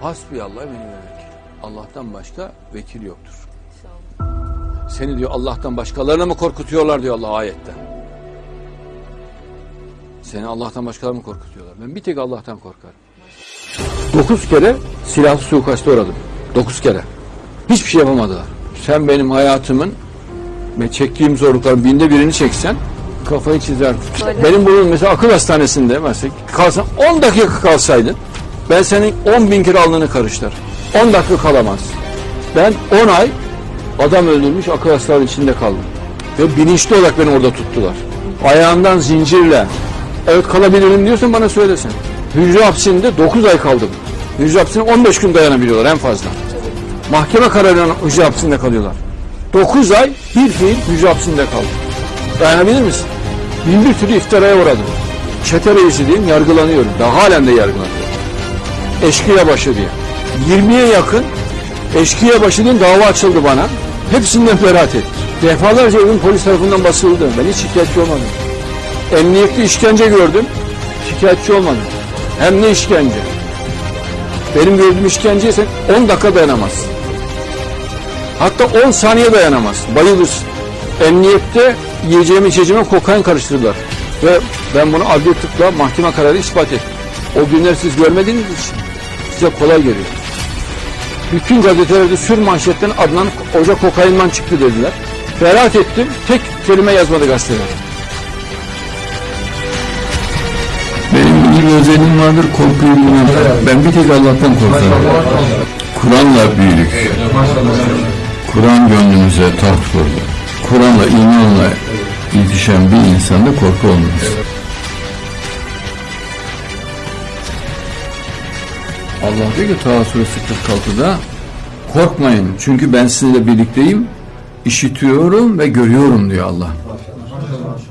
Hasbiyallah benim vekil. Allah'tan başka vekil yoktur. Seni diyor Allah'tan başkalarına mı korkutuyorlar diyor Allah ayette. Seni Allah'tan başkalarına mı korkutuyorlar? Ben bir tek Allah'tan korkarım. Dokuz kere silahlı suikaste uğradım. Dokuz kere. Hiçbir şey yapamadılar. Sen benim hayatımın ve çektiğim zorlukların binde birini çeksen kafayı çizer. Böyle. Benim bunun mesela akıl hastanesinde mesela kalsan 10 dakika kalsaydın ben senin 10 bin kere alnını karıştır. 10 dakika kalamaz. Ben 10 ay adam öldürmüş akıl hastanesinin içinde kaldım. Ve bilinçli olarak beni orada tuttular. Ayağından zincirle evet kalabilirim diyorsan bana söylesin. Hücre hapsinde 9 ay kaldım. Hücre hapsine 15 gün dayanabiliyorlar en fazla. Mahkeme kararıyla hücre hapsinde kalıyorlar. 9 ay bir fiil hücre hapsinde kaldım. Dayanabilir misin? Bin bir türlü iftiraya uğradım. Çete reisi diyeyim yargılanıyorum. Daha halen de yargılanıyorum. Eşkıya başı diye. 20'ye yakın eşkıya başı diye dava açıldı bana. Hepsinden beraat ettim. Defalarca evim polis tarafından basıldı. Ben hiç şikayetçi olmadım. Emniyette işkence gördüm. Şikayetçi olmadım. Hem ne işkence? Benim gördüğüm işkenceye sen 10 dakika dayanamazsın. Hatta 10 saniye dayanamaz. Bayılırsın. Emniyette yiyeceğime içeceğime kokain karıştırdılar. Ve ben bunu adli tıkla mahkeme kararı ispat ettim. O günler siz görmediğiniz için size kolay geliyor. Bütün gazetelerde sür manşetten Adnan Hoca kokainman çıktı dediler. Beraat ettim. Tek kelime yazmadı gazeteler. Benim bir özelim vardır korkuyu bilmem. Ben bir tek Allah'tan korkarım. Kur'an'la büyüdük. Kur'an gönlümüze taht kurdu. Kur'an'la imanla yetişen bir insanda korku olmaz. Allah diyor ki Taha suresi 46'da korkmayın çünkü ben sizinle birlikteyim işitiyorum ve görüyorum diyor Allah.